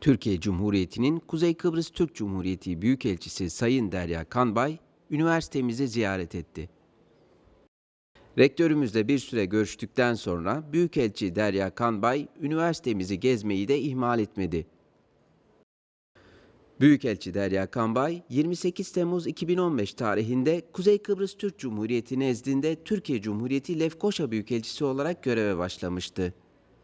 Türkiye Cumhuriyeti'nin Kuzey Kıbrıs Türk Cumhuriyeti Büyükelçisi Sayın Derya Kanbay, üniversitemizi ziyaret etti. Rektörümüzle bir süre görüştükten sonra Büyükelçi Derya Kanbay, üniversitemizi gezmeyi de ihmal etmedi. Büyükelçi Derya Kanbay, 28 Temmuz 2015 tarihinde Kuzey Kıbrıs Türk Cumhuriyeti nezdinde Türkiye Cumhuriyeti Lefkoşa Büyükelçisi olarak göreve başlamıştı.